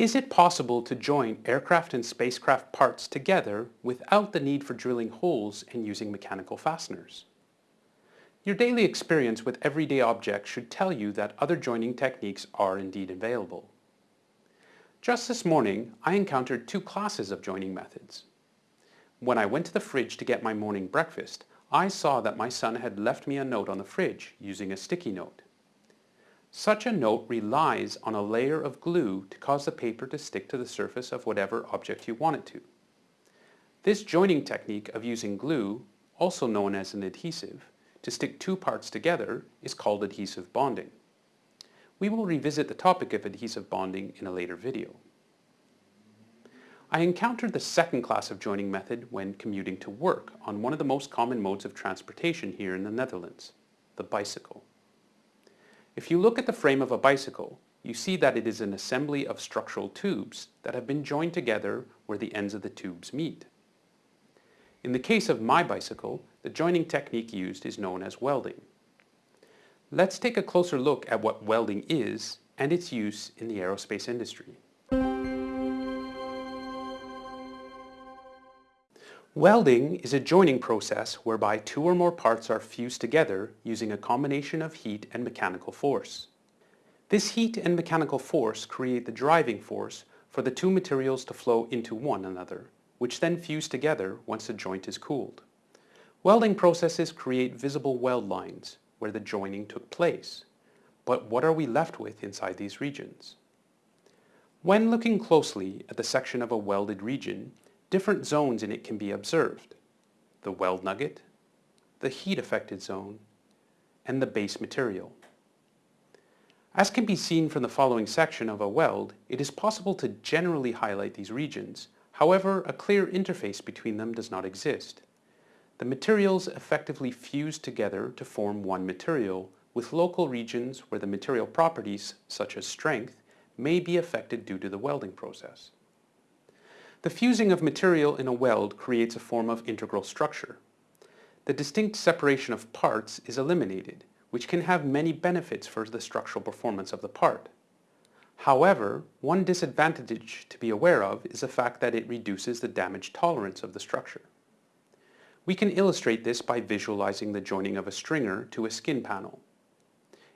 Is it possible to join aircraft and spacecraft parts together without the need for drilling holes and using mechanical fasteners? Your daily experience with everyday objects should tell you that other joining techniques are indeed available. Just this morning, I encountered two classes of joining methods. When I went to the fridge to get my morning breakfast, I saw that my son had left me a note on the fridge using a sticky note. Such a note relies on a layer of glue to cause the paper to stick to the surface of whatever object you want it to. This joining technique of using glue, also known as an adhesive, to stick two parts together is called adhesive bonding. We will revisit the topic of adhesive bonding in a later video. I encountered the second class of joining method when commuting to work on one of the most common modes of transportation here in the Netherlands, the bicycle. If you look at the frame of a bicycle, you see that it is an assembly of structural tubes that have been joined together where the ends of the tubes meet. In the case of my bicycle, the joining technique used is known as welding. Let's take a closer look at what welding is and its use in the aerospace industry. Welding is a joining process whereby two or more parts are fused together using a combination of heat and mechanical force. This heat and mechanical force create the driving force for the two materials to flow into one another, which then fuse together once the joint is cooled. Welding processes create visible weld lines where the joining took place. But what are we left with inside these regions? When looking closely at the section of a welded region, different zones in it can be observed. The weld nugget, the heat affected zone, and the base material. As can be seen from the following section of a weld, it is possible to generally highlight these regions. However, a clear interface between them does not exist. The materials effectively fuse together to form one material, with local regions where the material properties, such as strength, may be affected due to the welding process. The fusing of material in a weld creates a form of integral structure. The distinct separation of parts is eliminated, which can have many benefits for the structural performance of the part. However, one disadvantage to be aware of is the fact that it reduces the damage tolerance of the structure. We can illustrate this by visualizing the joining of a stringer to a skin panel.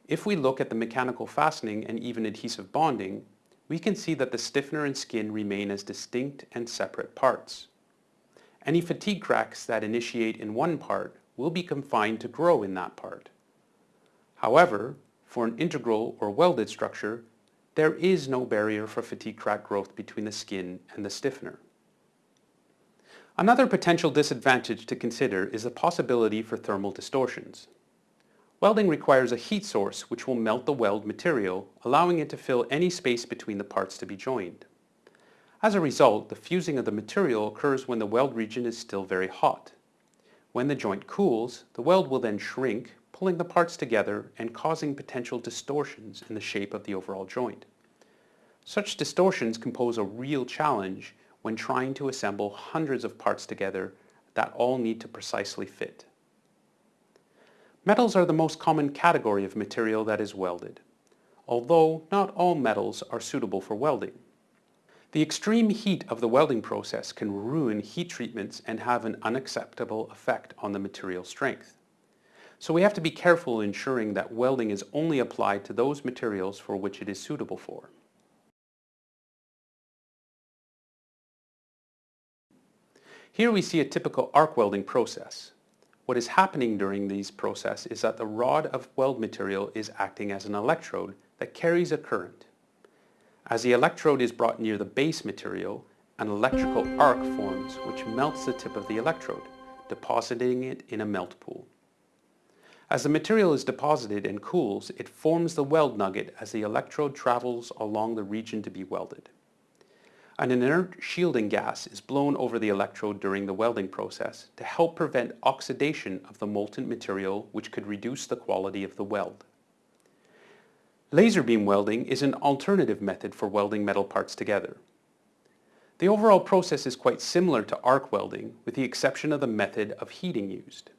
If we look at the mechanical fastening and even adhesive bonding, we can see that the stiffener and skin remain as distinct and separate parts. Any fatigue cracks that initiate in one part will be confined to grow in that part. However, for an integral or welded structure, there is no barrier for fatigue crack growth between the skin and the stiffener. Another potential disadvantage to consider is the possibility for thermal distortions. Welding requires a heat source which will melt the weld material, allowing it to fill any space between the parts to be joined. As a result, the fusing of the material occurs when the weld region is still very hot. When the joint cools, the weld will then shrink, pulling the parts together and causing potential distortions in the shape of the overall joint. Such distortions can pose a real challenge when trying to assemble hundreds of parts together that all need to precisely fit. Metals are the most common category of material that is welded, although not all metals are suitable for welding. The extreme heat of the welding process can ruin heat treatments and have an unacceptable effect on the material strength. So we have to be careful ensuring that welding is only applied to those materials for which it is suitable for. Here we see a typical arc welding process. What is happening during these process is that the rod of weld material is acting as an electrode that carries a current. As the electrode is brought near the base material, an electrical arc forms which melts the tip of the electrode, depositing it in a melt pool. As the material is deposited and cools, it forms the weld nugget as the electrode travels along the region to be welded. An inert shielding gas is blown over the electrode during the welding process to help prevent oxidation of the molten material which could reduce the quality of the weld. Laser beam welding is an alternative method for welding metal parts together. The overall process is quite similar to arc welding with the exception of the method of heating used.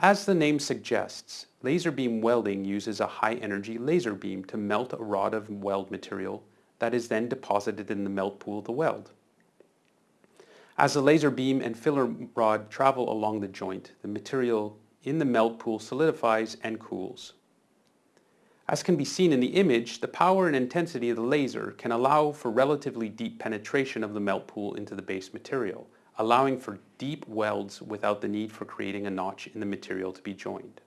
As the name suggests, laser beam welding uses a high energy laser beam to melt a rod of weld material that is then deposited in the melt pool of the weld. As the laser beam and filler rod travel along the joint, the material in the melt pool solidifies and cools. As can be seen in the image, the power and intensity of the laser can allow for relatively deep penetration of the melt pool into the base material, allowing for deep welds without the need for creating a notch in the material to be joined.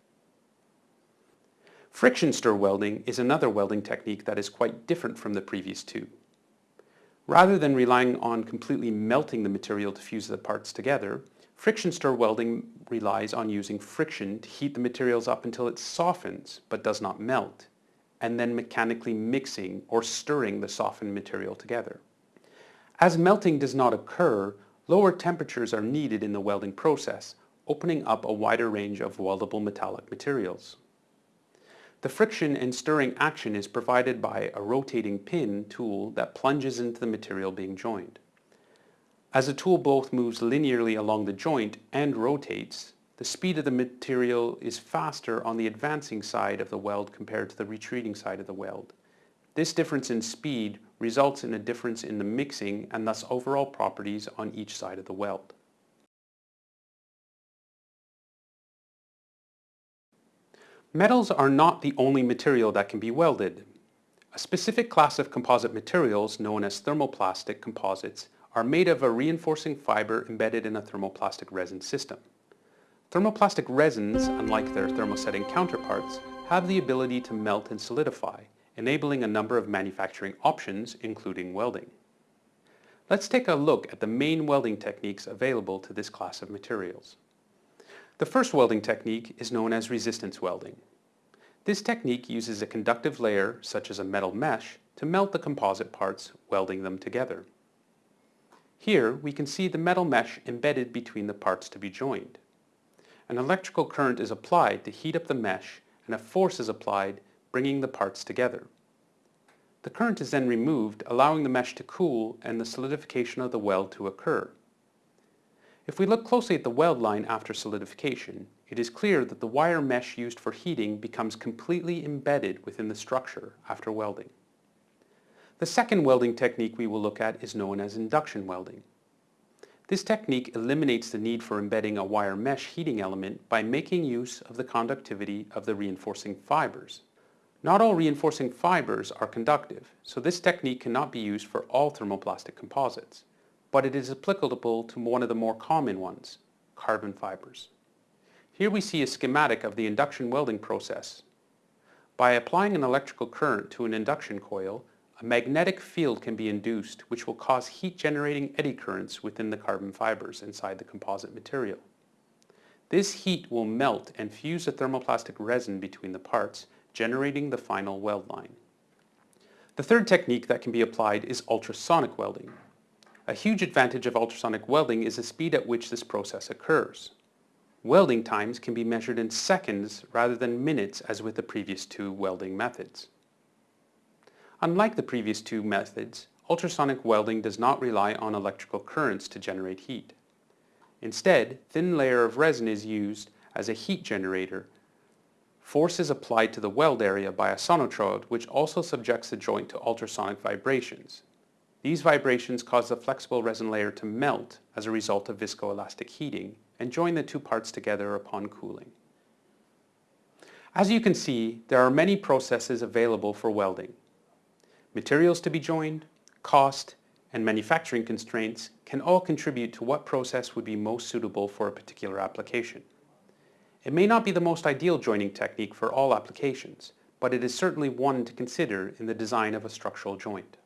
Friction stir welding is another welding technique that is quite different from the previous two. Rather than relying on completely melting the material to fuse the parts together, friction stir welding relies on using friction to heat the materials up until it softens but does not melt, and then mechanically mixing or stirring the softened material together. As melting does not occur, lower temperatures are needed in the welding process, opening up a wider range of weldable metallic materials. The friction and stirring action is provided by a rotating pin tool that plunges into the material being joined. As the tool both moves linearly along the joint and rotates, the speed of the material is faster on the advancing side of the weld compared to the retreating side of the weld. This difference in speed results in a difference in the mixing and thus overall properties on each side of the weld. Metals are not the only material that can be welded. A specific class of composite materials known as thermoplastic composites are made of a reinforcing fiber embedded in a thermoplastic resin system. Thermoplastic resins, unlike their thermosetting counterparts, have the ability to melt and solidify, enabling a number of manufacturing options, including welding. Let's take a look at the main welding techniques available to this class of materials. The first welding technique is known as resistance welding. This technique uses a conductive layer, such as a metal mesh, to melt the composite parts, welding them together. Here we can see the metal mesh embedded between the parts to be joined. An electrical current is applied to heat up the mesh and a force is applied, bringing the parts together. The current is then removed, allowing the mesh to cool and the solidification of the weld to occur. If we look closely at the weld line after solidification, it is clear that the wire mesh used for heating becomes completely embedded within the structure after welding. The second welding technique we will look at is known as induction welding. This technique eliminates the need for embedding a wire mesh heating element by making use of the conductivity of the reinforcing fibers. Not all reinforcing fibers are conductive, so this technique cannot be used for all thermoplastic composites, but it is applicable to one of the more common ones, carbon fibers. Here we see a schematic of the induction welding process. By applying an electrical current to an induction coil, a magnetic field can be induced which will cause heat-generating eddy currents within the carbon fibers inside the composite material. This heat will melt and fuse the thermoplastic resin between the parts, generating the final weld line. The third technique that can be applied is ultrasonic welding. A huge advantage of ultrasonic welding is the speed at which this process occurs. Welding times can be measured in seconds rather than minutes as with the previous two welding methods. Unlike the previous two methods, ultrasonic welding does not rely on electrical currents to generate heat. Instead, thin layer of resin is used as a heat generator. Force is applied to the weld area by a sonotrode which also subjects the joint to ultrasonic vibrations. These vibrations cause the flexible resin layer to melt as a result of viscoelastic heating and join the two parts together upon cooling. As you can see, there are many processes available for welding. Materials to be joined, cost, and manufacturing constraints can all contribute to what process would be most suitable for a particular application. It may not be the most ideal joining technique for all applications, but it is certainly one to consider in the design of a structural joint.